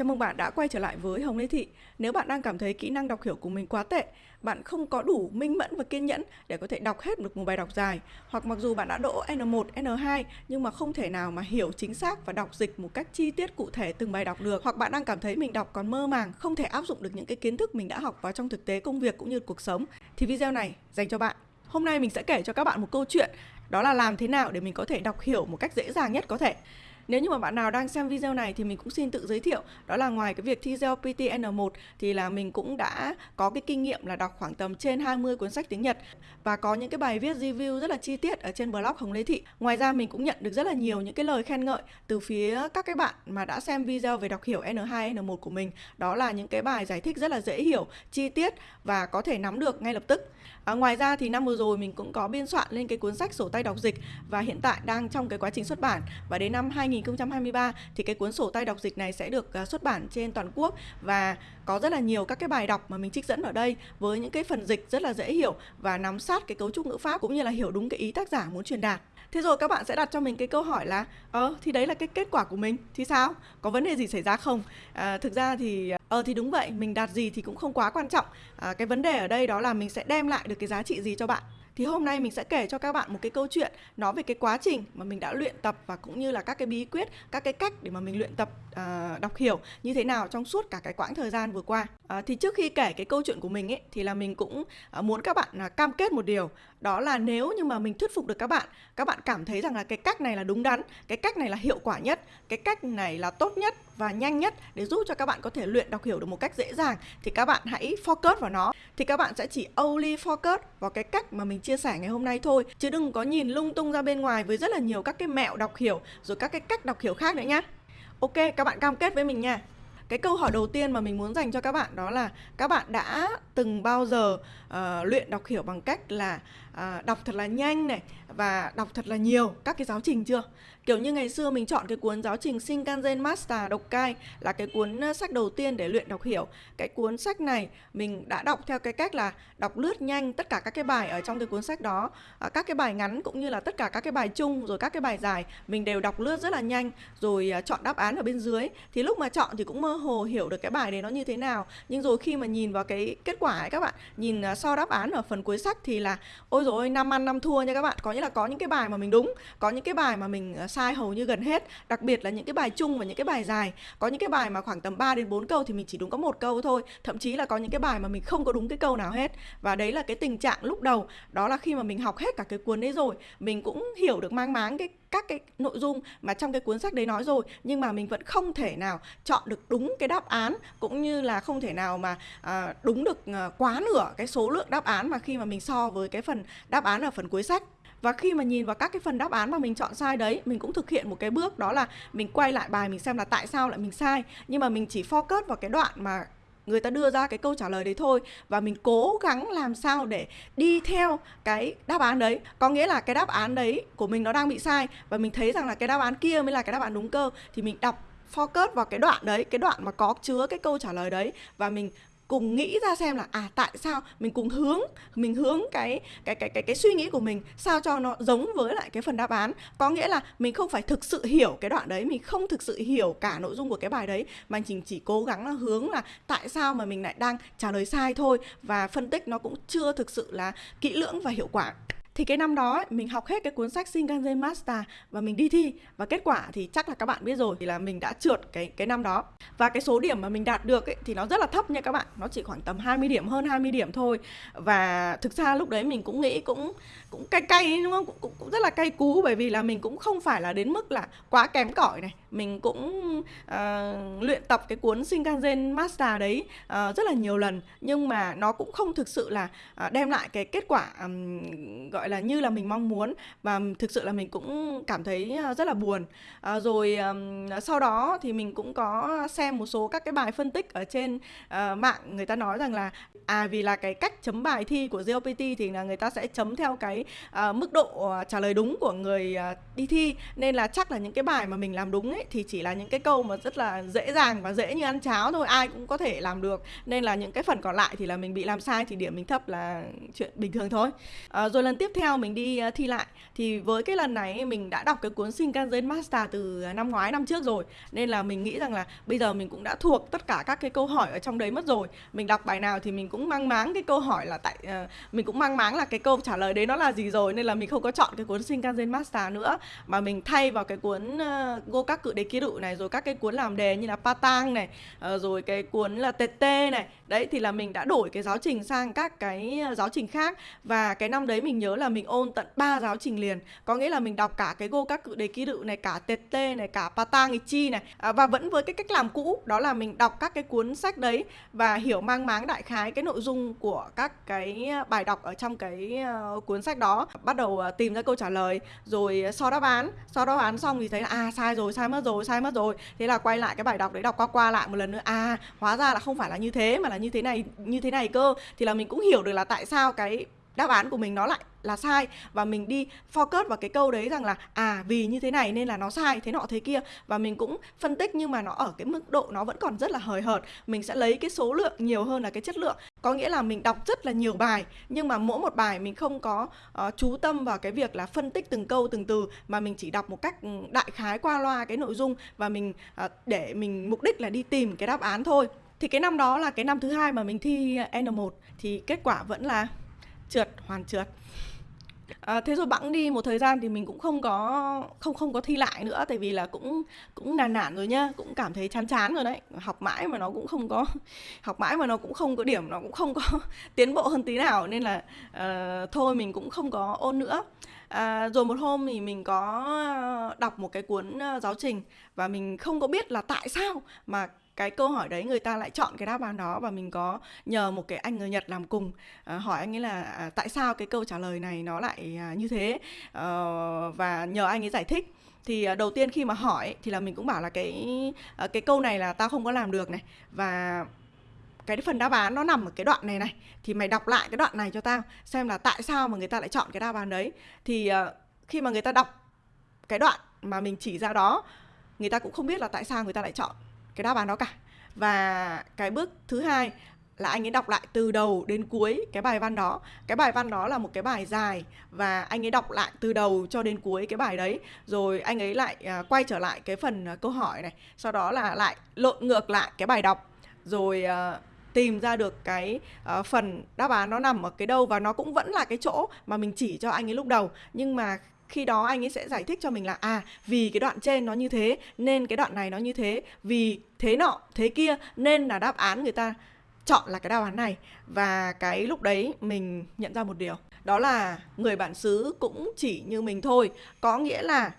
Chào mừng bạn đã quay trở lại với Hồng Lê Thị. Nếu bạn đang cảm thấy kỹ năng đọc hiểu của mình quá tệ, bạn không có đủ minh mẫn và kiên nhẫn để có thể đọc hết được một bài đọc dài, hoặc mặc dù bạn đã đỗ N1, N2 nhưng mà không thể nào mà hiểu chính xác và đọc dịch một cách chi tiết cụ thể từng bài đọc được, hoặc bạn đang cảm thấy mình đọc còn mơ màng, không thể áp dụng được những cái kiến thức mình đã học vào trong thực tế công việc cũng như cuộc sống, thì video này dành cho bạn. Hôm nay mình sẽ kể cho các bạn một câu chuyện đó là làm thế nào để mình có thể đọc hiểu một cách dễ dàng nhất có thể. Nếu như mà bạn nào đang xem video này thì mình cũng xin tự giới thiệu. Đó là ngoài cái việc thi GLPT N1 thì là mình cũng đã có cái kinh nghiệm là đọc khoảng tầm trên 20 cuốn sách tiếng Nhật Và có những cái bài viết review rất là chi tiết ở trên blog Hồng Lê Thị. Ngoài ra mình cũng nhận được rất là nhiều những cái lời khen ngợi từ phía các cái bạn mà đã xem video về đọc hiểu N2, N1 của mình. Đó là những cái bài giải thích rất là dễ hiểu, chi tiết và có thể nắm được ngay lập tức à, Ngoài ra thì năm vừa rồi mình cũng có biên soạn lên cái cuốn sách sổ tay đọc dịch Và hiện tại đang trong cái quá trình xuất bản Và đến năm 2023 thì cái cuốn sổ tay đọc dịch này sẽ được à, xuất bản trên toàn quốc và có rất là nhiều các cái bài đọc mà mình trích dẫn ở đây với những cái phần dịch rất là dễ hiểu và nắm sát cái cấu trúc ngữ pháp cũng như là hiểu đúng cái ý tác giả muốn truyền đạt. Thế rồi các bạn sẽ đặt cho mình cái câu hỏi là Ờ thì đấy là cái kết quả của mình Thì sao? Có vấn đề gì xảy ra không? À, thực ra thì Ờ thì đúng vậy Mình đạt gì thì cũng không quá quan trọng à, Cái vấn đề ở đây đó là mình sẽ đem lại được cái giá trị gì cho bạn thì hôm nay mình sẽ kể cho các bạn một cái câu chuyện nói về cái quá trình mà mình đã luyện tập và cũng như là các cái bí quyết, các cái cách để mà mình luyện tập uh, đọc hiểu như thế nào trong suốt cả cái quãng thời gian vừa qua. Uh, thì trước khi kể cái câu chuyện của mình ấy thì là mình cũng uh, muốn các bạn uh, cam kết một điều đó là nếu như mà mình thuyết phục được các bạn, các bạn cảm thấy rằng là cái cách này là đúng đắn, cái cách này là hiệu quả nhất, cái cách này là tốt nhất và nhanh nhất để giúp cho các bạn có thể luyện đọc hiểu được một cách dễ dàng thì các bạn hãy focus vào nó. Thì các bạn sẽ chỉ only focus vào cái cách mà mình chia sẻ ngày hôm nay thôi chứ đừng có nhìn lung tung ra bên ngoài với rất là nhiều các cái mẹo đọc hiểu rồi các cái cách đọc hiểu khác nữa nhá. Ok, các bạn cam kết với mình nha. Cái câu hỏi đầu tiên mà mình muốn dành cho các bạn đó là các bạn đã từng bao giờ uh, luyện đọc hiểu bằng cách là Ờ, đọc thật là nhanh này và đọc thật là nhiều các cái giáo trình chưa? Kiểu như ngày xưa mình chọn cái cuốn giáo trình Shinkansen Master độc cai là cái cuốn sách đầu tiên để luyện đọc hiểu. Cái cuốn sách này mình đã đọc theo cái cách là đọc lướt nhanh tất cả các cái bài ở trong cái cuốn sách đó. À, các cái bài ngắn cũng như là tất cả các cái bài chung rồi các cái bài dài mình đều đọc lướt rất là nhanh rồi à, chọn đáp án ở bên dưới. Thì lúc mà chọn thì cũng mơ hồ hiểu được cái bài đấy nó như thế nào. Nhưng rồi khi mà nhìn vào cái kết quả ấy các bạn, nhìn so đáp án ở phần cuối sách thì là ôi rồi rồi năm ăn năm thua nha các bạn. Có nghĩa là có những cái bài mà mình đúng, có những cái bài mà mình ờ, sai hầu như gần hết đặc biệt là những cái bài chung và những cái bài dài có những cái bài mà khoảng tầm 3 đến 4 câu thì mình chỉ đúng có một câu thôi thậm chí là có những cái bài mà mình không có đúng cái câu nào hết và đấy là cái tình trạng lúc đầu đó là khi mà mình học hết cả cái cuốn đấy rồi mình cũng hiểu được mang máng cái các cái nội dung mà trong cái cuốn sách đấy nói rồi nhưng mà mình vẫn không thể nào chọn được đúng cái đáp án cũng như là không thể nào mà à, đúng được à, quá nửa cái số lượng đáp án mà khi mà mình so với cái phần đáp án ở phần cuối sách. Và khi mà nhìn vào các cái phần đáp án mà mình chọn sai đấy, mình cũng thực hiện một cái bước đó là mình quay lại bài mình xem là tại sao lại mình sai. Nhưng mà mình chỉ focus vào cái đoạn mà người ta đưa ra cái câu trả lời đấy thôi. Và mình cố gắng làm sao để đi theo cái đáp án đấy. Có nghĩa là cái đáp án đấy của mình nó đang bị sai. Và mình thấy rằng là cái đáp án kia mới là cái đáp án đúng cơ. Thì mình đọc focus vào cái đoạn đấy, cái đoạn mà có chứa cái câu trả lời đấy. Và mình cùng nghĩ ra xem là à tại sao mình cùng hướng, mình hướng cái cái cái cái cái suy nghĩ của mình sao cho nó giống với lại cái phần đáp án. Có nghĩa là mình không phải thực sự hiểu cái đoạn đấy, mình không thực sự hiểu cả nội dung của cái bài đấy, mà mình chỉ cố gắng là hướng là tại sao mà mình lại đang trả lời sai thôi. Và phân tích nó cũng chưa thực sự là kỹ lưỡng và hiệu quả thì cái năm đó mình học hết cái cuốn sách Shinkansen Master và mình đi thi. Và kết quả thì chắc là các bạn biết rồi thì là mình đã trượt cái cái năm đó. Và cái số điểm mà mình đạt được ấy, thì nó rất là thấp nha các bạn. Nó chỉ khoảng tầm 20 điểm hơn 20 điểm thôi. Và thực ra lúc đấy mình cũng nghĩ cũng cũng cay cay đúng không? Cũng, cũng, cũng rất là cay cú bởi vì là mình cũng không phải là đến mức là quá kém cỏi này mình cũng uh, luyện tập cái cuốn Shinkansen Master đấy uh, rất là nhiều lần. Nhưng mà nó cũng không thực sự là uh, đem lại cái kết quả um, gọi là như là mình mong muốn. Và thực sự là mình cũng cảm thấy rất là buồn. Uh, rồi um, sau đó thì mình cũng có xem một số các cái bài phân tích ở trên uh, mạng. Người ta nói rằng là à vì là cái cách chấm bài thi của GLPT thì là người ta sẽ chấm theo cái uh, mức độ trả lời đúng của người uh, đi thi. Nên là chắc là những cái bài mà mình làm đúng ấy ấy thì chỉ là những cái câu mà rất là dễ dàng và dễ như ăn cháo thôi ai cũng có thể làm được. Nên là những cái phần còn lại thì là mình bị làm sai thì điểm mình thấp là chuyện bình thường thôi. À, rồi lần tiếp theo mình đi ờ, thi lại. Thì với cái lần này mình đã đọc cái cuốn Shinkansen Master từ năm ngoái năm trước rồi. Nên là mình nghĩ rằng là bây giờ mình cũng đã thuộc tất cả các cái câu hỏi ở trong đấy mất rồi. Mình đọc bài nào thì mình cũng mang máng cái câu hỏi là tại uh, mình cũng mang máng là cái câu trả lời đấy nó là gì rồi. Nên là mình không có chọn cái cuốn Shinkansen Master nữa mà mình thay vào cái cuốn uh, Go các cự đề ký đụ này rồi các cái cuốn làm đề như là Patang này ờ, rồi cái cuốn là TT này. Đấy thì là mình đã đổi cái giáo trình sang các cái ờ, giáo trình khác. Và cái năm đấy mình nhớ là mình ôn tận 3 giáo trình liền. Có nghĩa là mình đọc cả cái Go các cự đề ký đụ này cả TT này cả Patang Ichi này. À, và vẫn với cái cách làm cũ đó là mình đọc các cái cuốn sách đấy và hiểu mang máng đại khái cái nội dung của các cái ờ, bài đọc ở trong cái uh, cuốn sách đó. Bắt đầu uh, tìm ra câu trả lời rồi so đáp án. So đáp án xong thì thấy là à sai rồi sai mất rồi, sai mất rồi. Thế là quay lại cái bài đọc đấy đọc qua qua lại một lần nữa. À hóa ra là không phải là như thế, mà là như thế này, như thế này cơ. Thì là mình cũng hiểu được là tại sao cái đáp án của mình nó lại là sai. Và mình đi focus vào cái câu đấy rằng là à vì như thế này nên là nó sai thế nọ thế kia. Và mình cũng phân tích nhưng mà nó ở cái mức độ nó vẫn còn rất là hời hợt. Mình sẽ lấy cái số lượng nhiều hơn là cái chất lượng. Có nghĩa là mình đọc rất là nhiều bài nhưng mà mỗi một bài mình không có uh, chú tâm vào cái việc là phân tích từng câu từng từ mà mình chỉ đọc một cách ừ, đại khái qua loa cái nội dung và mình uh, để mình mục đích là đi tìm cái đáp án thôi. Thì cái năm đó là cái năm thứ hai mà mình thi N1 thì kết quả vẫn là trượt hoàn trượt. À, thế rồi bẵng đi một thời gian thì mình cũng không có không không có thi lại nữa tại vì là cũng cũng nản nản rồi nhá cũng cảm thấy chán chán rồi đấy. Học mãi mà nó cũng không có học mãi mà nó cũng không có điểm nó cũng không có tiến bộ hơn tí nào nên là uh, thôi mình cũng không có ôn nữa. À, rồi một hôm thì mình có đọc một cái cuốn ờ, giáo trình và mình không có biết là tại sao mà cái câu hỏi đấy người ta lại chọn cái đáp án đó và mình có nhờ một cái anh người Nhật làm cùng à, hỏi anh ấy là à, tại sao cái câu trả lời này nó lại à, như thế? À, và nhờ anh ấy giải thích. Thì à, đầu tiên khi mà hỏi thì là mình cũng bảo là cái à, cái câu này là tao không có làm được này. Và cái phần đáp án nó nằm ở cái đoạn này này. Thì mày đọc lại cái đoạn này cho tao xem là tại sao mà người ta lại chọn cái đáp án đấy. Thì à, khi mà người ta đọc cái đoạn mà mình chỉ ra đó người ta cũng không biết là tại sao người ta lại chọn cái đáp án đó cả. Và cái bước thứ hai là anh ấy đọc lại từ đầu đến cuối cái bài văn đó. Cái bài văn đó là một cái bài dài và anh ấy đọc lại từ đầu cho đến cuối cái bài đấy. Rồi anh ấy lại à, quay trở lại cái phần à, câu hỏi này sau đó là lại lộn ngược lại cái bài đọc. Rồi à, tìm ra được cái uh, phần đáp án nó nằm ở cái đâu và nó cũng vẫn là cái chỗ mà mình chỉ cho anh ấy lúc đầu. Nhưng mà khi đó anh ấy sẽ giải thích cho mình là à vì cái đoạn trên nó như thế, nên cái đoạn này nó như thế, vì thế nọ, thế kia, nên là đáp án người ta chọn là cái đáp án này. Và cái lúc đấy mình nhận ra một điều, đó là người bản xứ cũng chỉ như mình thôi. Có nghĩa là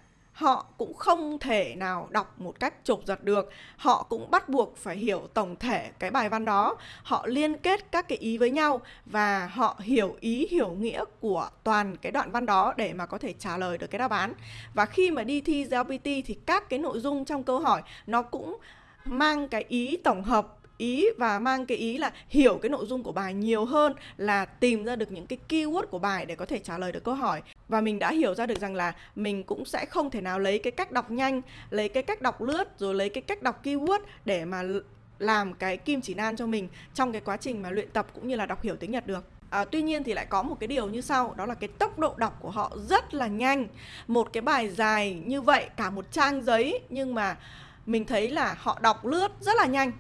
họ cũng không thể nào đọc một cách chộp giật được. Họ cũng bắt buộc phải hiểu tổng thể cái bài văn đó. Họ liên kết các cái ý với nhau và họ hiểu ý, hiểu nghĩa của toàn cái đoạn văn đó để mà có thể trả lời được cái đáp án. Và khi mà đi thi GPT thì các cái nội dung trong câu hỏi nó cũng mang cái ý tổng hợp ý và mang cái ý là hiểu cái nội dung của bài nhiều hơn là tìm ra được những cái keyword của bài để có thể trả lời được câu hỏi. Và mình đã hiểu ra được rằng là mình cũng sẽ không thể nào lấy cái cách đọc nhanh lấy cái cách đọc lướt rồi lấy cái cách đọc keyword để mà làm cái kim chỉ nan cho mình trong cái quá trình mà luyện tập cũng như là đọc hiểu tiếng Nhật được. À, tuy nhiên thì lại có một cái điều như sau đó là cái tốc độ đọc của họ rất là nhanh. Một cái bài dài như vậy cả một trang giấy nhưng mà mình thấy là họ đọc lướt rất là nhanh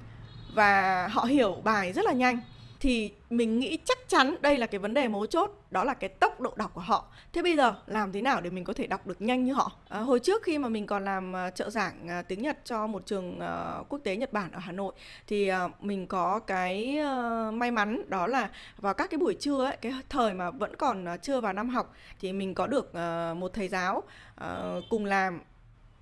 và họ hiểu bài rất là nhanh. Thì mình nghĩ chắc chắn đây là cái vấn đề mấu chốt đó là cái tốc độ đọc của họ. Thế bây giờ làm thế nào để mình có thể đọc được nhanh như họ? À, hồi trước khi mà mình còn làm uh, trợ giảng uh, tiếng nhật cho một trường uh, quốc tế nhật bản ở hà nội thì uh, mình có cái uh, may mắn đó là vào các cái buổi trưa ấy cái thời mà vẫn còn uh, chưa vào năm học thì mình có được uh, một thầy giáo uh, cùng làm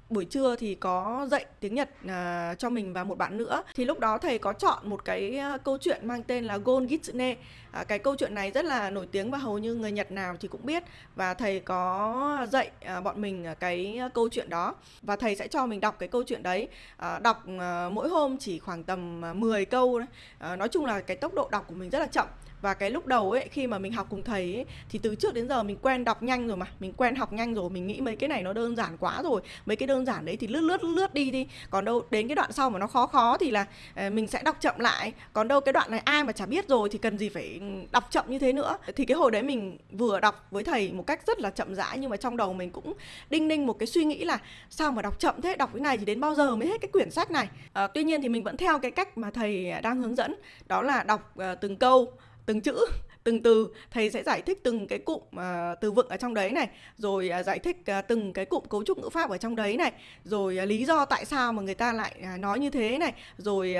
buổi trưa thì có dạy tiếng Nhật à, cho mình và một bạn nữa. Thì lúc đó thầy có chọn một cái à, câu chuyện mang tên là Gon Gitsune à, cái câu chuyện này rất là nổi tiếng và hầu như người Nhật nào thì cũng biết. Và thầy có dạy à, bọn mình cái câu chuyện đó. Và thầy sẽ cho mình đọc cái câu chuyện đấy. À, đọc à, mỗi hôm chỉ khoảng tầm à, 10 câu À, nói chung là cái tốc độ đọc của mình rất là chậm và cái lúc đầu ấy khi mà mình học cùng thầy ấy thì từ trước đến giờ mình quen đọc nhanh rồi mà. Mình quen học nhanh rồi mình nghĩ mấy cái này nó đơn giản quá rồi. Mấy cái đơn giản đấy thì lướt lướt lướt đi đi. Còn đâu đến cái đoạn sau mà nó khó khó thì là ờ, mình sẽ đọc chậm lại. Còn đâu cái đoạn này ai mà chả biết rồi thì cần gì phải đọc chậm như thế nữa. Thì cái hồi đấy mình vừa đọc với thầy một cách rất là chậm rãi nhưng mà trong đầu mình cũng đinh ninh một cái suy nghĩ là sao mà đọc chậm thế? Đọc cái này thì đến bao giờ mới hết cái quyển sách này? À, tuy nhiên thì mình vẫn theo cái cách mà thầy đang hướng dẫn. Đó là đọc ờ, từng câu từng chữ từng từ thầy sẽ giải thích từng cái cụm uh, từ vựng ở trong đấy này rồi uh, giải thích uh, từng cái cụm cấu trúc ngữ pháp ở trong đấy này rồi uh, lý do tại sao mà người ta lại uh, nói như thế này rồi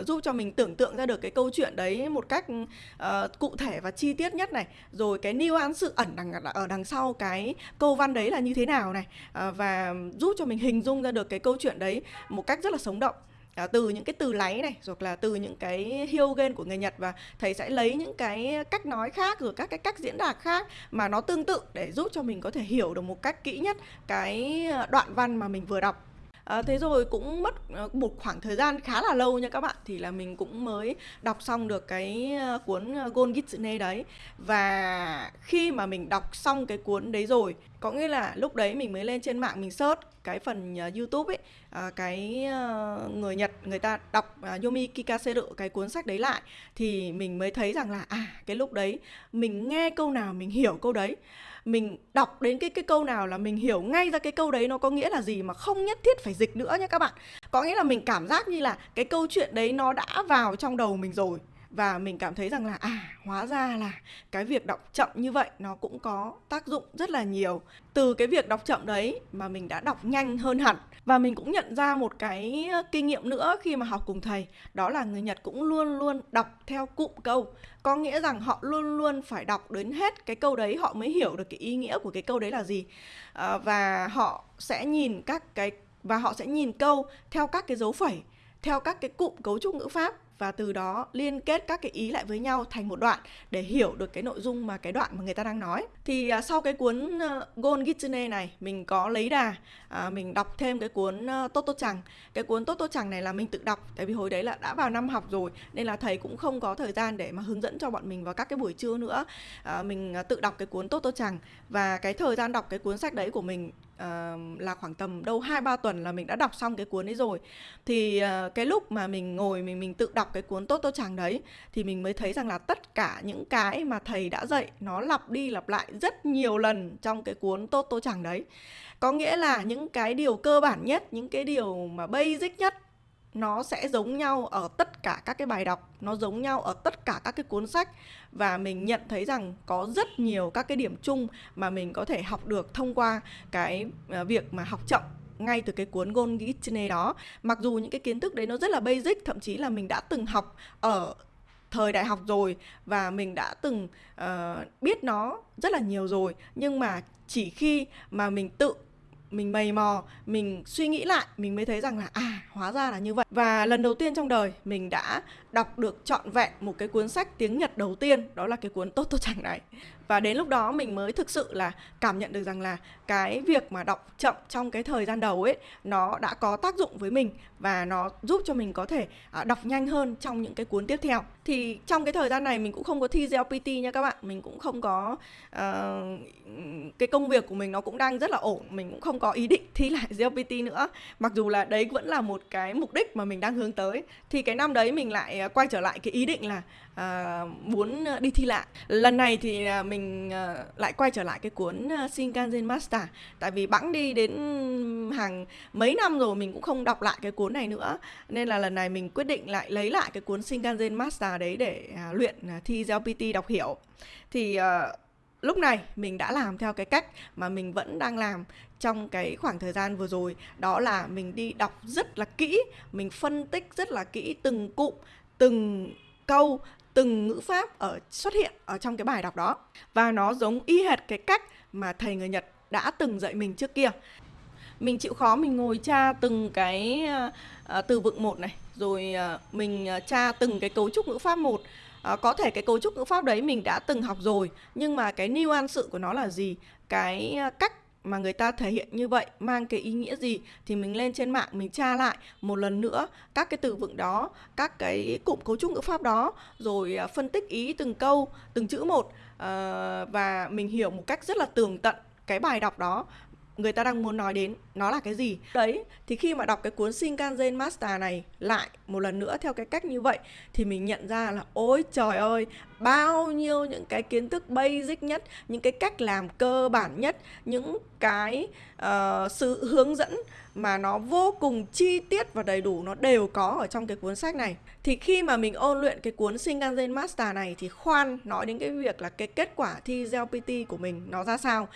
uh, giúp cho mình tưởng tượng ra được cái câu chuyện đấy một cách uh, cụ thể và chi tiết nhất này rồi cái nuance sự ẩn đằng ở đằng sau cái câu văn đấy là như thế nào này uh, và giúp cho mình hình dung ra được cái câu chuyện đấy một cách rất là sống động à, từ những cái từ láy này hoặc là từ những cái hyogen của người Nhật và thầy sẽ lấy những cái cách nói khác rồi các cái cách diễn đạt khác mà nó tương tự để giúp cho mình có thể hiểu được một cách kỹ nhất cái ờ, đoạn văn mà mình vừa đọc. À, thế rồi cũng mất ờ, một khoảng thời gian khá là lâu nha các bạn. Thì là mình cũng mới đọc xong được cái ờ, cuốn Gon Gitsune đấy. Và khi mà mình đọc xong cái cuốn đấy rồi có nghĩa là lúc đấy mình mới lên trên mạng mình search cái phần uh, YouTube ấy uh, cái uh, người Nhật người ta đọc uh, Yomi Kikaseru cái cuốn sách đấy lại thì mình mới thấy rằng là à cái lúc đấy mình nghe câu nào mình hiểu câu đấy mình đọc đến cái cái câu nào là mình hiểu ngay ra cái câu đấy nó có nghĩa là gì mà không nhất thiết phải dịch nữa nhé các bạn. Có nghĩa là mình cảm giác như là cái câu chuyện đấy nó đã vào trong đầu mình rồi và mình cảm thấy rằng là à hóa ra là cái việc đọc chậm như vậy nó cũng có tác dụng rất là nhiều. Từ cái việc đọc chậm đấy mà mình đã đọc nhanh hơn hẳn. Và mình cũng nhận ra một cái kinh nghiệm nữa khi mà học cùng thầy đó là người Nhật cũng luôn luôn đọc theo cụm câu. Có nghĩa rằng họ luôn luôn phải đọc đến hết cái câu đấy họ mới hiểu được cái ý nghĩa của cái câu đấy là gì. À, và họ sẽ nhìn các cái và họ sẽ nhìn câu theo các cái dấu phẩy theo các cái cụm cấu trúc ngữ pháp và từ đó liên kết các cái ý lại với nhau thành một đoạn để hiểu được cái nội dung mà cái đoạn mà người ta đang nói thì à, sau cái cuốn ờ, uh, Gon Gitsune này mình có lấy đà à, mình đọc thêm cái cuốn ờ, uh, Toto Chẳng. Cái cuốn Toto Chẳng này là mình tự đọc tại vì hồi đấy là đã vào năm học rồi nên là thầy cũng không có thời gian để mà hướng dẫn cho bọn mình vào các cái buổi trưa nữa. À, mình uh, tự đọc cái cuốn Toto Chẳng. Và cái thời gian đọc cái cuốn sách đấy của mình uh, là khoảng tầm đâu hai ba tuần là mình đã đọc xong cái cuốn ấy rồi. Thì uh, cái lúc mà mình ngồi mình mình tự đọc cái cuốn tốt tốt chàng đấy thì mình mới thấy rằng là tất cả những cái mà thầy đã dạy nó lặp đi lặp lại rất nhiều lần trong cái cuốn tốt tô chẳng đấy. Có nghĩa là những cái điều cơ bản nhất, những cái điều mà basic nhất, nó sẽ giống nhau ở tất cả các cái bài đọc, nó giống nhau ở tất cả các cái cuốn sách. Và mình nhận thấy rằng có rất nhiều các cái điểm chung mà mình có thể học được thông qua cái ờ, việc mà học chậm ngay từ cái cuốn Gon Gitsune đó. Mặc dù những cái kiến thức đấy nó rất là basic, thậm chí là mình đã từng học ở thời đại học rồi và mình đã từng uh, biết nó rất là nhiều rồi. Nhưng mà chỉ khi mà mình tự mình mày mò mình suy nghĩ lại mình mới thấy rằng là à hóa ra là như vậy. Và lần đầu tiên trong đời mình đã đọc được trọn vẹn một cái cuốn sách tiếng Nhật đầu tiên đó là cái cuốn tốt Toto Chẳng này. Và đến lúc đó mình mới thực sự là cảm nhận được rằng là cái việc mà đọc chậm trong cái thời gian đầu ấy nó đã có tác dụng với mình và nó giúp cho mình có thể à, đọc nhanh hơn trong những cái cuốn tiếp theo. Thì trong cái thời gian này mình cũng không có thi GLPT nha các bạn. Mình cũng không có uh, cái công việc của mình nó cũng đang rất là ổn. Mình cũng không có ý định thi lại GLPT nữa. Mặc dù là đấy vẫn là một cái mục đích mà mình đang hướng tới. Thì cái năm đấy mình lại À, quay trở lại cái ý định là à, muốn à, đi thi lại. Lần này thì à, mình lại quay trở lại cái cuốn Shinkansen Master. Tại vì bẵng đi đến hàng mấy năm rồi mình cũng không đọc lại cái cuốn này nữa. Nên là lần này mình quyết định lại lấy lại cái cuốn Shinkansen Master đấy để à, luyện à, thi GPT đọc hiểu. Thì à, lúc này mình đã làm theo cái cách mà mình vẫn đang làm trong cái khoảng thời gian vừa rồi. Đó là mình đi đọc rất là kỹ mình phân tích rất là kỹ từng cụm từng câu từng ngữ pháp ở xuất hiện ở trong cái bài đọc đó. Và nó giống y hệt cái cách mà thầy người Nhật đã từng dạy mình trước kia. Mình chịu khó mình ngồi tra từng cái uh, từ vựng một này rồi uh, mình uh, tra từng cái cấu trúc ngữ pháp một. Uh, có thể cái cấu trúc ngữ pháp đấy mình đã từng học rồi nhưng mà cái nuance sự của nó là gì? Cái cách mà người ta thể hiện như vậy, mang cái ý nghĩa gì thì mình lên trên mạng mình tra lại một lần nữa các cái từ vựng đó, các cái cụm cấu trúc ngữ pháp đó, rồi à, phân tích ý từng câu, từng chữ một ờ, và mình hiểu một cách rất là tường tận cái bài đọc đó người ta đang muốn nói đến nó là cái gì. Đấy, thì khi mà đọc cái cuốn Shinkansen Master này lại một lần nữa theo cái cách như vậy thì mình nhận ra là ôi trời ơi bao nhiêu những cái kiến thức basic nhất những cái cách làm cơ bản nhất những cái uh, sự hướng dẫn mà nó vô cùng chi tiết và đầy đủ nó đều có ở trong cái cuốn sách này. Thì khi mà mình ôn luyện cái cuốn Shinkansen Master này thì khoan nói đến cái việc là cái kết quả thi GLPT của mình nó ra sao.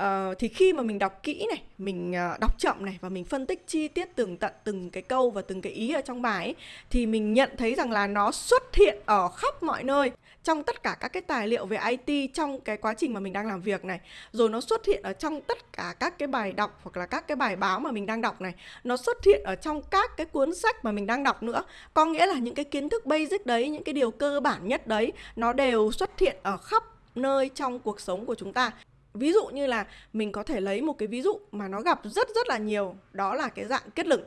Uh, thì khi mà mình đọc kỹ này mình uh, đọc chậm này và mình phân tích chi tiết từng tận từng cái câu và từng cái ý ở trong bài ấy, thì mình nhận thấy rằng là nó xuất hiện ở khắp mọi nơi trong tất cả các cái tài liệu về IT trong cái quá trình mà mình đang làm việc này. Rồi nó xuất hiện ở trong tất cả các cái bài đọc hoặc là các cái bài báo mà mình đang đọc này. Nó xuất hiện ở trong các cái cuốn sách mà mình đang đọc nữa. Có nghĩa là những cái kiến thức basic đấy, những cái điều cơ bản nhất đấy, nó đều xuất hiện ở khắp nơi trong cuộc sống của chúng ta. Ví dụ như là mình có thể lấy một cái ví dụ mà nó gặp rất rất là nhiều. Đó là cái dạng kết luận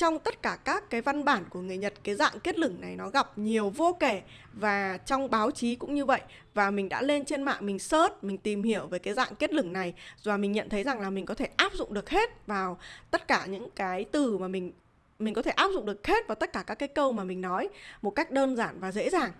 trong tất cả các cái văn bản của người Nhật cái dạng kết lửng này nó gặp nhiều vô kể và trong báo chí cũng như vậy. Và mình đã lên trên mạng mình search mình tìm hiểu về cái dạng kết lửng này và mình nhận thấy rằng là mình có thể áp dụng được hết vào tất cả những cái từ mà mình mình có thể áp dụng được hết vào tất cả các cái câu mà mình nói một cách đơn giản và dễ dàng.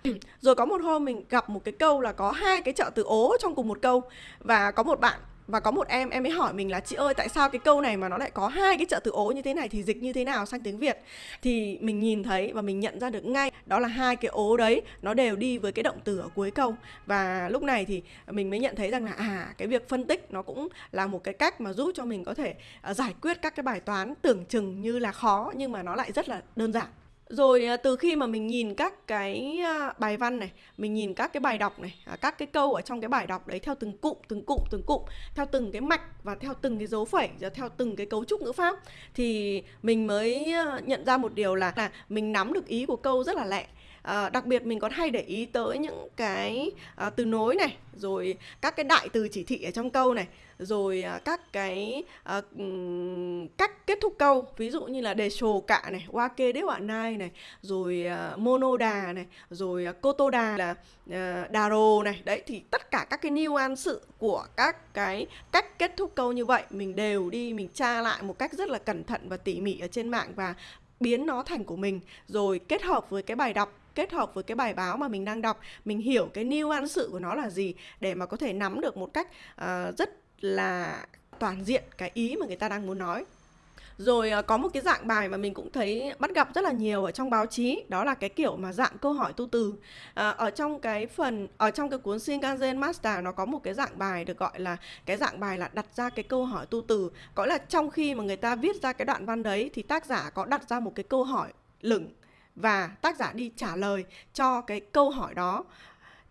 Rồi có một hôm mình gặp một cái câu là có hai cái trợ từ ố trong cùng một câu và có một bạn và có một em em ấy hỏi mình là chị ơi tại sao cái câu này mà nó lại có hai cái trợ từ ố như thế này thì dịch như thế nào sang tiếng việt? Thì mình nhìn thấy và mình nhận ra được ngay đó là hai cái ố đấy nó đều đi với cái động từ ở cuối câu. Và lúc này thì mình mới nhận thấy rằng là à cái việc phân tích nó cũng là một cái cách mà giúp cho mình có thể uh, giải quyết các cái bài toán tưởng chừng như là khó nhưng mà nó lại rất là đơn giản rồi à, từ khi mà mình nhìn các cái à, bài văn này, mình nhìn các cái bài đọc này à, các cái câu ở trong cái bài đọc đấy theo từng cụm từng cụm từng cụm, theo từng cái mạch và theo từng cái dấu phẩy và theo từng cái cấu trúc ngữ pháp, thì mình mới nhận ra một điều là là mình nắm được ý của câu rất là lẹ à, đặc biệt mình còn hay để ý tới những cái à, từ nối này rồi các cái đại từ chỉ thị ở trong câu này rồi à, các cái à, cách kết thúc câu. Ví dụ như là đề sồ cạ này wake đế bạn nai này rồi à, monoda này rồi à, kotoda là à, daro này. Đấy thì tất cả các cái nuance của các cái cách kết thúc câu như vậy mình đều đi mình tra lại một cách rất là cẩn thận và tỉ mỉ ở trên mạng và biến nó thành của mình rồi kết hợp với cái bài đọc kết hợp với cái bài báo mà mình đang đọc mình hiểu cái nuance của nó là gì để mà có thể nắm được một cách uh, rất là toàn diện cái ý mà người ta đang muốn nói. Rồi ờ, có một cái dạng bài mà mình cũng thấy bắt gặp rất là nhiều ở trong báo chí đó là cái kiểu mà dạng câu hỏi tu từ. À, ở trong cái phần ở trong cái cuốn Shinkansen Master nó có một cái dạng bài được gọi là cái dạng bài là đặt ra cái câu hỏi tu từ. Có là trong khi mà người ta viết ra cái đoạn văn đấy thì tác giả có đặt ra một cái câu hỏi lửng và tác giả đi trả lời cho cái câu hỏi đó.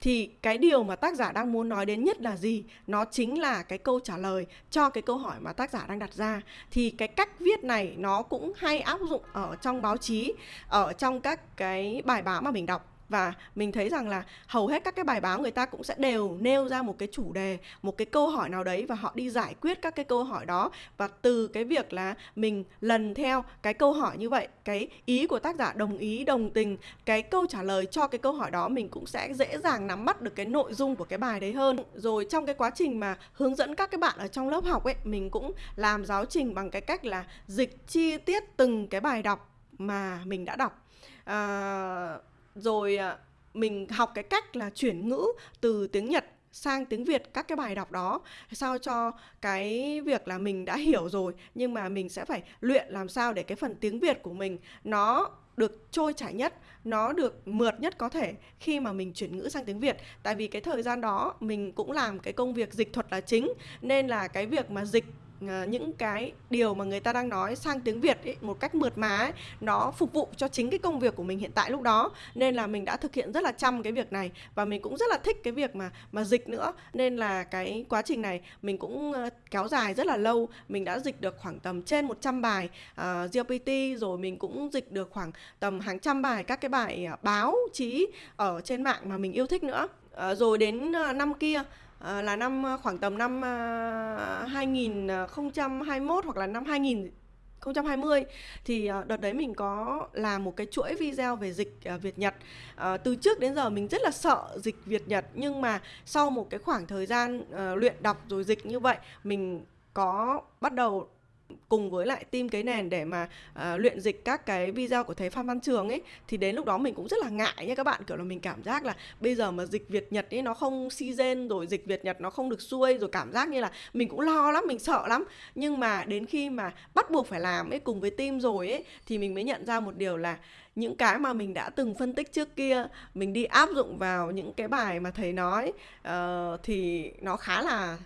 Thì cái điều mà tác giả đang muốn nói đến nhất là gì? Nó chính là cái câu trả lời cho cái câu hỏi mà tác giả đang đặt ra. Thì cái cách viết này nó cũng hay áp dụng ở trong báo chí, ở trong các cái bài báo mà mình đọc và mình thấy rằng là hầu hết các cái bài báo người ta cũng sẽ đều nêu ra một cái chủ đề một cái câu hỏi nào đấy và họ đi giải quyết các cái câu hỏi đó. Và từ cái việc là mình lần theo cái câu hỏi như vậy cái ý của tác giả đồng ý đồng tình cái câu trả lời cho cái câu hỏi đó mình cũng sẽ dễ dàng nắm bắt được cái nội dung của cái bài đấy hơn. Rồi trong cái quá trình mà hướng dẫn các cái bạn ở trong lớp học ấy mình cũng làm giáo trình bằng cái cách là dịch chi tiết từng cái bài đọc mà mình đã đọc. À, rồi à, mình học cái cách là chuyển ngữ từ tiếng Nhật sang tiếng Việt các cái bài đọc đó sao cho cái việc là mình đã hiểu rồi nhưng mà mình sẽ phải luyện làm sao để cái phần tiếng Việt của mình nó được trôi chảy nhất, nó được mượt nhất có thể khi mà mình chuyển ngữ sang tiếng Việt. Tại vì cái thời gian đó mình cũng làm cái công việc dịch thuật là chính nên là cái việc mà dịch Ờ, những cái điều mà người ta đang nói sang tiếng Việt ấy, một cách mượt mà ấy, nó phục vụ cho chính cái công việc của mình hiện tại lúc đó. Nên là mình đã thực hiện rất là chăm cái việc này và mình cũng rất là thích cái việc mà mà dịch nữa. Nên là cái quá trình này mình cũng uh, kéo dài rất là lâu. Mình đã dịch được khoảng tầm trên 100 bài ờ, uh, GPT rồi mình cũng dịch được khoảng tầm hàng trăm bài các cái bài uh, báo chí ở trên mạng mà mình yêu thích nữa. Uh, rồi đến uh, năm kia Ờ, là năm ờ, khoảng tầm năm ờ, 2021 hoặc là năm 2020 thì đợt đấy mình có làm một cái chuỗi video về dịch Việt Nhật. Từ trước đến giờ mình rất là sợ dịch Việt Nhật nhưng mà sau một cái khoảng thời gian luyện đọc rồi dịch như vậy, mình có bắt đầu cùng với lại team cái nền để mà uh, luyện dịch các cái video của thầy Phan Văn Trường ấy thì đến lúc đó mình cũng rất là ngại nha các bạn. Kiểu là mình cảm giác là bây giờ mà dịch Việt Nhật ấy nó không season rồi dịch Việt Nhật nó không được xuôi rồi cảm giác như là mình cũng lo lắm mình sợ lắm. Nhưng mà đến khi mà bắt buộc phải làm ấy cùng với team rồi ấy thì mình mới nhận ra một điều là những cái mà mình đã từng phân tích trước kia mình đi áp dụng vào những cái bài mà thầy nói uh, thì nó khá là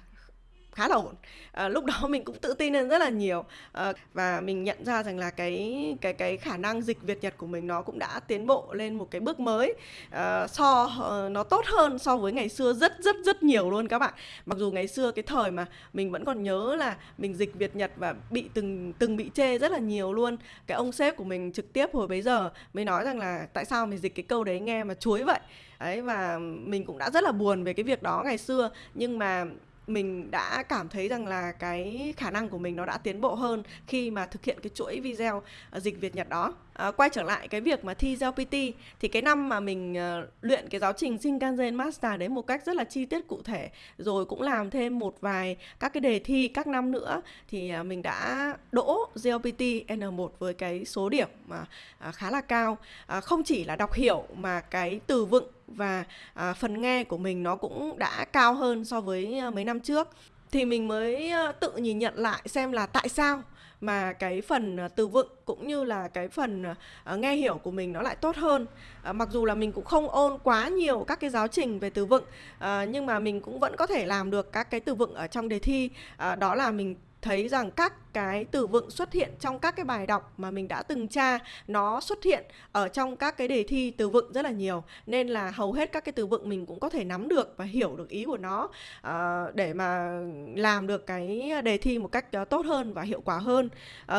khá là ổn. À, lúc đó mình cũng tự tin lên rất là nhiều. À, và mình nhận ra rằng là cái cái cái khả năng dịch Việt Nhật của mình nó cũng đã tiến bộ lên một cái bước mới. À, so nó tốt hơn so với ngày xưa rất rất rất nhiều luôn các bạn. Mặc dù ngày xưa cái thời mà mình vẫn còn nhớ là mình dịch Việt Nhật và bị từng từng bị chê rất là nhiều luôn. Cái ông sếp của mình trực tiếp hồi bấy giờ mới nói rằng là tại sao mình dịch cái câu đấy nghe mà chuối vậy? Ấy và mình cũng đã rất là buồn về cái việc đó ngày xưa. Nhưng mà mình đã cảm thấy rằng là cái khả năng của mình nó đã tiến bộ hơn khi mà thực hiện cái chuỗi video ờ, dịch Việt Nhật đó. À, quay trở lại cái việc mà thi GLPT thì cái năm mà mình uh, luyện cái giáo trình Shinkansen Master đấy một cách rất là chi tiết cụ thể rồi cũng làm thêm một vài các cái đề thi các năm nữa thì uh, mình đã đỗ GLPT N1 với cái số điểm mà uh, khá là cao. Uh, không chỉ là đọc hiểu mà cái từ vựng và à, phần nghe của mình nó cũng đã cao hơn so với à, mấy năm trước. Thì mình mới à, tự nhìn nhận lại xem là tại sao mà cái phần à, từ vựng cũng như là cái phần uh, nghe hiểu của mình nó lại tốt hơn. Uh, mặc dù là mình cũng không ôn quá nhiều các cái giáo trình về từ vựng uh, nhưng mà mình cũng vẫn có thể làm được các cái từ vựng ở trong đề thi. Đó là mình thấy rằng các cái từ vựng xuất hiện trong các cái bài đọc mà mình đã từng tra nó xuất hiện ở trong các cái đề thi từ vựng rất là nhiều. Nên là hầu hết các cái từ vựng mình cũng có thể nắm được và hiểu được ý của nó uh, để mà làm được cái đề thi một cách ờ, tốt hơn và hiệu quả hơn.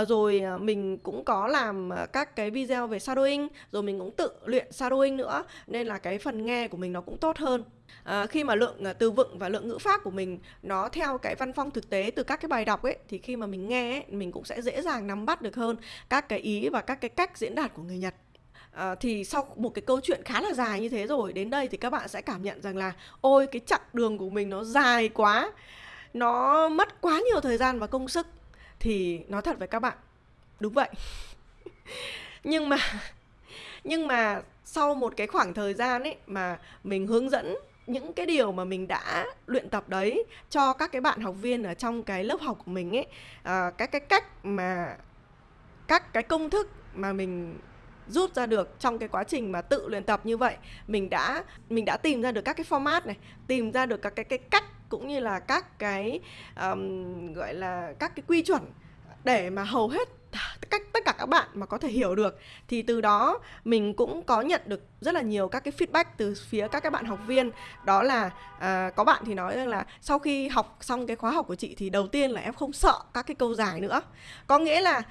Uh, rồi mình cũng có làm các cái video về shadowing rồi mình cũng tự luyện shadowing nữa. Nên là cái phần nghe của mình nó cũng tốt hơn à, khi mà lượng ờ, từ vựng và lượng ngữ pháp của mình nó theo cái văn phong thực tế từ các cái bài đọc ấy thì khi mà mình nghe ấy, mình cũng sẽ dễ dàng nắm bắt được hơn các cái ý và các cái cách diễn đạt của người Nhật. À, thì sau một cái câu chuyện khá là dài như thế rồi đến đây thì các bạn sẽ cảm nhận rằng là ôi cái chặng đường của mình nó dài quá nó mất quá nhiều thời gian và công sức. Thì nói thật với các bạn đúng vậy. Nhưng mà nhưng mà sau một cái khoảng thời gian ấy mà mình hướng dẫn những cái điều mà mình đã luyện tập đấy cho các cái bạn học viên ở trong cái lớp học của mình ấy à, các cái cách mà các cái công thức mà mình rút ra được trong cái quá trình mà tự luyện tập như vậy mình đã mình đã tìm ra được các cái format này tìm ra được các cái cái cách cũng như là các cái um, gọi là các cái quy chuẩn để mà hầu hết cách tất cả các bạn mà có thể hiểu được thì từ đó mình cũng có nhận được rất là nhiều các cái feedback từ phía các các bạn học viên. Đó là à, có bạn thì nói rằng là sau khi học xong cái khóa học của chị thì đầu tiên là em không sợ các cái câu dài nữa. Có nghĩa là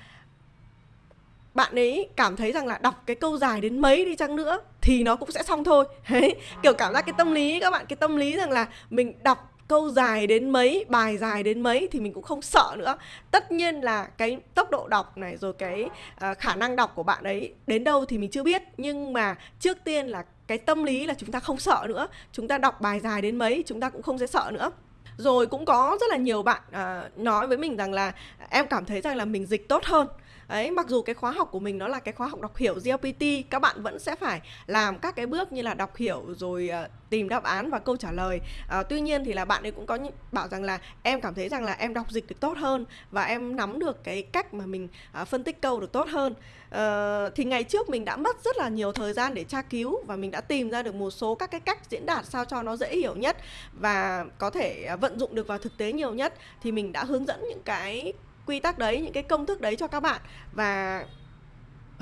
bạn ấy cảm thấy rằng là đọc cái câu dài đến mấy đi chăng nữa thì nó cũng sẽ xong thôi. Đấy kiểu cảm giác cái tâm lý các bạn cái tâm lý rằng là mình đọc câu dài đến mấy bài dài đến mấy thì mình cũng không sợ nữa. Tất nhiên là cái tốc độ đọc này rồi cái uh, khả năng đọc của bạn ấy đến đâu thì mình chưa biết. Nhưng mà trước tiên là cái tâm lý là chúng ta không sợ nữa. Chúng ta đọc bài dài đến mấy chúng ta cũng không sẽ sợ nữa. Rồi cũng có rất là nhiều bạn uh, nói với mình rằng là em cảm thấy rằng là mình dịch tốt hơn ấy mặc dù cái khóa học của mình nó là cái khóa học đọc hiểu GLPT các bạn vẫn sẽ phải làm các cái bước như là đọc hiểu rồi uh, tìm đáp án và câu trả lời. Uh, tuy nhiên thì là bạn ấy cũng có bảo rằng là em cảm thấy rằng là em đọc dịch được tốt hơn và em nắm được cái cách mà mình uh, phân tích câu được tốt hơn. Uh, thì ngày trước mình đã mất rất là nhiều thời gian để tra cứu và mình đã tìm ra được một số các cái cách diễn đạt sao cho nó dễ hiểu nhất và có thể vận dụng được vào thực tế nhiều nhất thì mình đã hướng dẫn những cái quy tắc đấy những cái công thức đấy cho các bạn và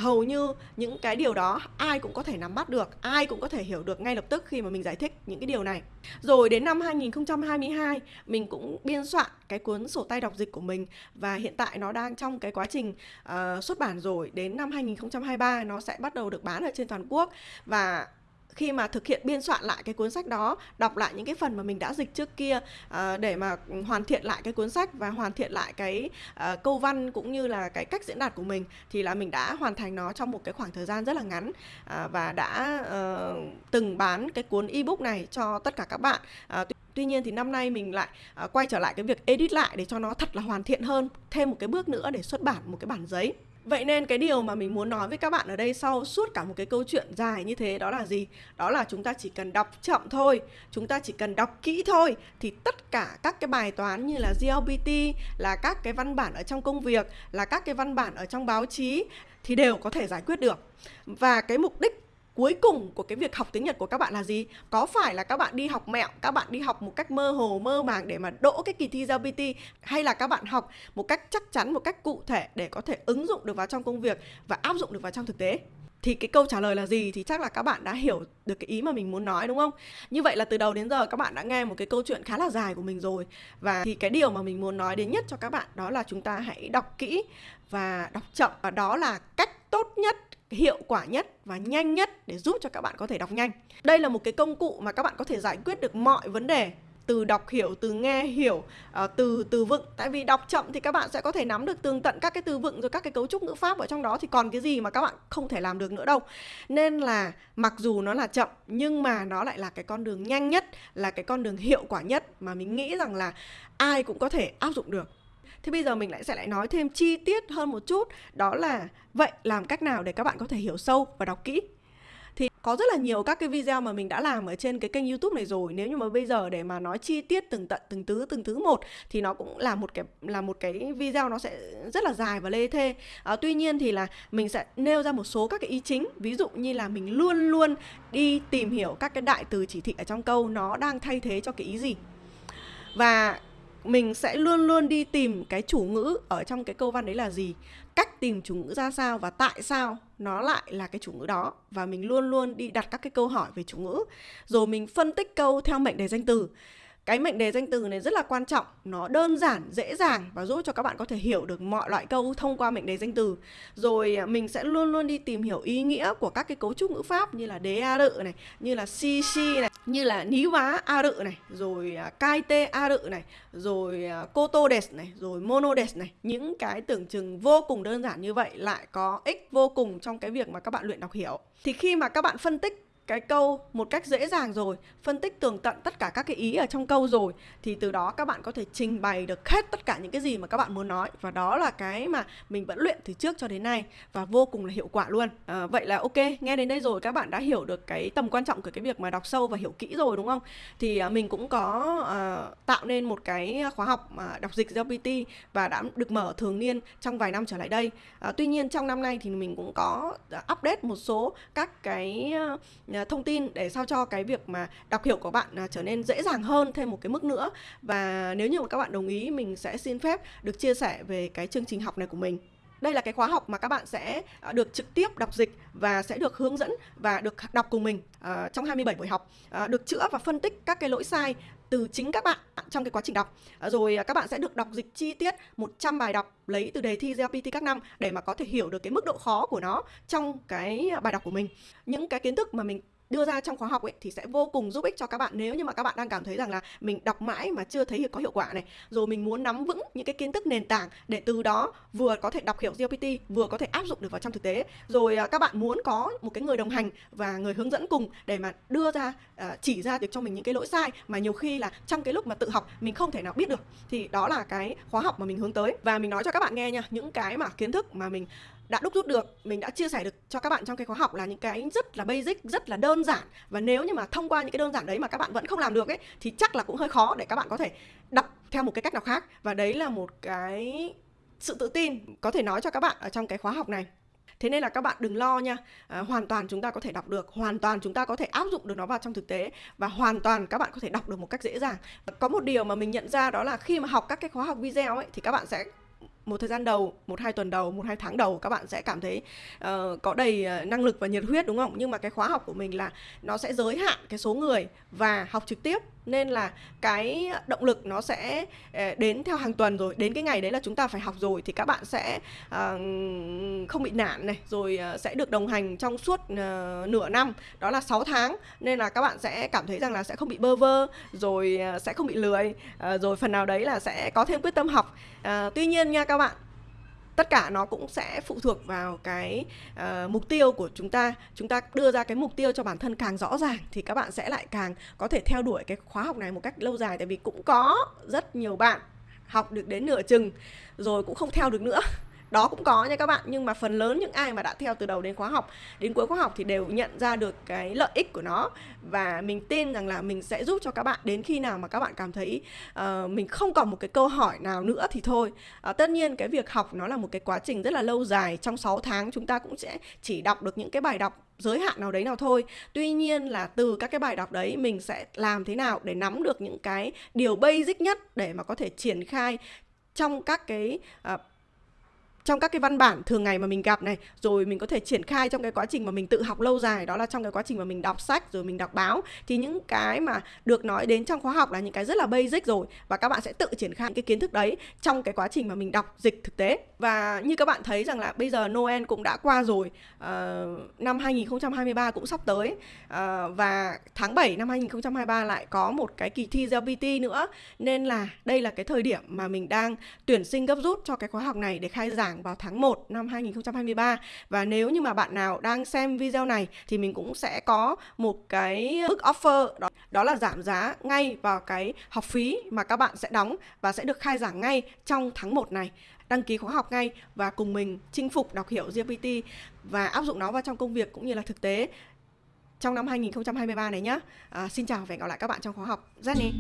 hầu như những cái điều đó ai cũng có thể nắm bắt được, ai cũng có thể hiểu được ngay lập tức khi mà mình giải thích những cái điều này. Rồi đến năm 2022 mình cũng biên soạn cái cuốn sổ tay đọc dịch của mình và hiện tại nó đang trong cái quá trình uh, xuất bản rồi. Đến năm 2023 nó sẽ bắt đầu được bán ở trên toàn quốc và khi mà thực hiện biên soạn lại cái cuốn sách đó đọc lại những cái phần mà mình đã dịch trước kia uh, để mà hoàn thiện lại cái cuốn sách và hoàn thiện lại cái uh, câu văn cũng như là cái cách diễn đạt của mình thì là mình đã hoàn thành nó trong một cái khoảng thời gian rất là ngắn uh, và đã uh, từng bán cái cuốn ebook này cho tất cả các bạn uh, Tuy nhiên thì năm nay mình lại uh, quay trở lại cái việc edit lại để cho nó thật là hoàn thiện hơn, thêm một cái bước nữa để xuất bản một cái bản giấy. Vậy nên cái điều mà mình muốn nói với các bạn ở đây sau suốt cả một cái câu chuyện dài như thế đó là gì? Đó là chúng ta chỉ cần đọc chậm thôi, chúng ta chỉ cần đọc kỹ thôi thì tất cả các cái bài toán như là GLPT, là các cái văn bản ở trong công việc, là các cái văn bản ở trong báo chí thì đều có thể giải quyết được. Và cái mục đích cuối cùng của cái việc học tiếng Nhật của các bạn là gì? Có phải là các bạn đi học mẹo, các bạn đi học một cách mơ hồ, mơ màng để mà đỗ cái kỳ thi GLPT hay là các bạn học một cách chắc chắn, một cách cụ thể để có thể ứng dụng được vào trong công việc và áp dụng được vào trong thực tế? thì cái câu trả lời là gì thì chắc là các bạn đã hiểu được cái ý mà mình muốn nói đúng không? Như vậy là từ đầu đến giờ các bạn đã nghe một cái câu chuyện khá là dài của mình rồi và thì cái điều mà mình muốn nói đến nhất cho các bạn đó là chúng ta hãy đọc kỹ và đọc chậm và đó là cách tốt nhất hiệu quả nhất và nhanh nhất để giúp cho các bạn có thể đọc nhanh. Đây là một cái công cụ mà các bạn có thể giải quyết được mọi vấn đề từ đọc hiểu, từ nghe hiểu, ờ, từ từ vựng. Tại vì đọc chậm thì các bạn sẽ có thể nắm được tường tận các cái từ vựng rồi các cái cấu trúc ngữ pháp ở trong đó thì còn cái gì mà các bạn không thể làm được nữa đâu. Nên là mặc dù nó là chậm nhưng mà nó lại là cái con đường nhanh nhất, là cái con đường hiệu quả nhất mà mình nghĩ rằng là ai cũng có thể áp dụng được. Thế bây giờ mình lại sẽ lại nói thêm chi tiết hơn một chút. Đó là vậy làm cách nào để các bạn có thể hiểu sâu và đọc kỹ? Thì có rất là nhiều các cái video mà mình đã làm ở trên cái kênh YouTube này rồi. Nếu như mà bây giờ để mà nói chi tiết từng tận từng thứ từng thứ một thì nó cũng là một cái là một cái video nó sẽ rất là dài và lê thê. À, tuy nhiên thì là mình sẽ nêu ra một số các cái ý chính. Ví dụ như là mình luôn luôn đi tìm hiểu các cái đại từ chỉ thị ở trong câu nó đang thay thế cho cái ý gì. Và mình sẽ luôn luôn đi tìm cái chủ ngữ ở trong cái câu văn đấy là gì? Cách tìm chủ ngữ ra sao và tại sao nó lại là cái chủ ngữ đó? Và mình luôn luôn đi đặt các cái câu hỏi về chủ ngữ. Rồi mình phân tích câu theo mệnh đề danh từ cái mệnh đề danh từ này rất là quan trọng, nó đơn giản, dễ dàng và giúp cho các bạn có thể hiểu được mọi loại câu thông qua mệnh đề danh từ. Rồi à, mình sẽ luôn luôn đi tìm hiểu ý nghĩa của các cái cấu trúc ngữ pháp như là đế a rự này, như là si si này, như là ní vá a rự này, rồi à, cai tê a rự này, rồi à, cô tô des này, rồi mono des này. Những cái tưởng chừng vô cùng đơn giản như vậy lại có ích vô cùng trong cái việc mà các bạn luyện đọc hiểu. Thì khi mà các bạn phân tích cái câu một cách dễ dàng rồi phân tích tường tận tất cả các cái ý ở trong câu rồi thì từ đó các bạn có thể trình bày được hết tất cả những cái gì mà các bạn muốn nói. Và đó là cái mà mình vẫn luyện từ trước cho đến nay và vô cùng là hiệu quả luôn. À, vậy là ok nghe đến đây rồi các bạn đã hiểu được cái tầm quan trọng của cái việc mà đọc sâu và hiểu kỹ rồi đúng không? Thì à, mình cũng có à, tạo nên một cái khóa học mà đọc dịch GPT và đã được mở thường niên trong vài năm trở lại đây. À, tuy nhiên trong năm nay thì mình cũng có update một số các cái À, thông tin để sao cho cái việc mà đọc hiểu của bạn à, trở nên dễ dàng hơn thêm một cái mức nữa. Và nếu như mà các bạn đồng ý, mình sẽ xin phép được chia sẻ về cái chương trình học này của mình đây là cái khóa học mà các bạn sẽ à, được trực tiếp đọc dịch và sẽ được hướng dẫn và được đọc cùng mình uh, trong 27 buổi học. Uh, được chữa và phân tích các cái lỗi sai từ chính các bạn trong cái quá trình đọc. Rồi các bạn sẽ được đọc dịch chi tiết 100 bài đọc lấy từ đề thi GPT các năm để mà có thể hiểu được cái mức độ khó của nó trong cái bài đọc của mình. Những cái kiến thức mà mình đưa ra trong khóa học ấy, thì sẽ vô cùng giúp ích cho các bạn. Nếu như mà các bạn đang cảm thấy rằng là mình đọc mãi mà chưa thấy có hiệu quả này, rồi mình muốn nắm vững những cái kiến thức nền tảng để từ đó vừa có thể đọc hiểu GPT vừa có thể áp dụng được vào trong thực tế. Rồi à, các bạn muốn có một cái người đồng hành và người hướng dẫn cùng để mà đưa ra à, chỉ ra được cho mình những cái lỗi sai mà nhiều khi là trong cái lúc mà tự học mình không thể nào biết được, thì đó là cái khóa học mà mình hướng tới. Và mình nói cho các bạn nghe nha, những cái mà kiến thức mà mình đã đúc rút được mình đã chia sẻ được cho các bạn trong cái khóa học là những cái rất là basic rất là đơn giản. Và nếu như mà thông qua những cái đơn giản đấy mà các bạn vẫn không làm được ấy thì chắc là cũng hơi khó để các bạn có thể đọc theo một cái cách nào khác. Và đấy là một cái sự tự tin có thể nói cho các bạn ở trong cái khóa học này. Thế nên là các bạn đừng lo nha. À, hoàn toàn chúng ta có thể đọc được hoàn toàn chúng ta có thể áp dụng được nó vào trong thực tế và hoàn toàn các bạn có thể đọc được một cách dễ dàng. Có một điều mà mình nhận ra đó là khi mà học các cái khóa học video ấy thì các bạn sẽ một thời gian đầu một hai tuần đầu một hai tháng đầu các bạn sẽ cảm thấy uh, có đầy uh, năng lực và nhiệt huyết đúng không? Nhưng mà cái khóa học của mình là nó sẽ giới hạn cái số người và học trực tiếp. Nên là cái động lực nó sẽ uh, đến theo hàng tuần rồi đến cái ngày đấy là chúng ta phải học rồi thì các bạn sẽ uh, không bị nản này rồi uh, sẽ được đồng hành trong suốt uh, nửa năm. Đó là 6 tháng. Nên là các bạn sẽ cảm thấy rằng là sẽ không bị bơ vơ rồi uh, sẽ không bị lười uh, rồi phần nào đấy là sẽ có thêm quyết tâm học. Uh, tuy nhiên nha các bạn. Tất cả nó cũng sẽ phụ thuộc vào cái uh, mục tiêu của chúng ta. Chúng ta đưa ra cái mục tiêu cho bản thân càng rõ ràng thì các bạn sẽ lại càng có thể theo đuổi cái khóa học này một cách lâu dài. Tại vì cũng có rất nhiều bạn học được đến nửa chừng rồi cũng không theo được nữa đó cũng có nha các bạn nhưng mà phần lớn những ai mà đã theo từ đầu đến khóa học đến cuối khóa học thì đều nhận ra được cái lợi ích của nó. Và mình tin rằng là mình sẽ giúp cho các bạn đến khi nào mà các bạn cảm thấy uh, mình không còn một cái câu hỏi nào nữa thì thôi. Uh, tất nhiên cái việc học nó là một cái quá trình rất là lâu dài trong 6 tháng chúng ta cũng sẽ chỉ đọc được những cái bài đọc giới hạn nào đấy nào thôi. Tuy nhiên là từ các cái bài đọc đấy mình sẽ làm thế nào để nắm được những cái điều basic nhất để mà có thể triển khai trong các cái uh, trong các cái văn bản thường ngày mà mình gặp này rồi mình có thể triển khai trong cái quá trình mà mình tự học lâu dài đó là trong cái quá trình mà mình đọc sách rồi mình đọc báo thì những cái mà được nói đến trong khóa học là những cái rất là basic rồi và các bạn sẽ tự triển khai những cái kiến thức đấy trong cái quá trình mà mình đọc dịch thực tế. Và như các bạn thấy rằng là bây giờ Noel cũng đã qua rồi uh, năm 2023 cũng sắp tới uh, và tháng 7 năm 2023 lại có một cái kỳ thi GPT nữa. Nên là đây là cái thời điểm mà mình đang tuyển sinh gấp rút cho cái khóa học này để khai giảng giảng vào tháng 1 năm 2023 và nếu như mà bạn nào đang xem video này thì mình cũng sẽ có một cái mức offer đó đó là giảm giá ngay vào cái học phí mà các bạn sẽ đóng và sẽ được khai giảng ngay trong tháng 1 này đăng ký khóa học ngay và cùng mình chinh phục đọc hiểu GPT và áp dụng nó vào trong công việc cũng như là thực tế trong năm 2023 này nhé. À, xin chào và hẹn gặp lại các bạn trong khóa học. Jenny.